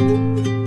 Música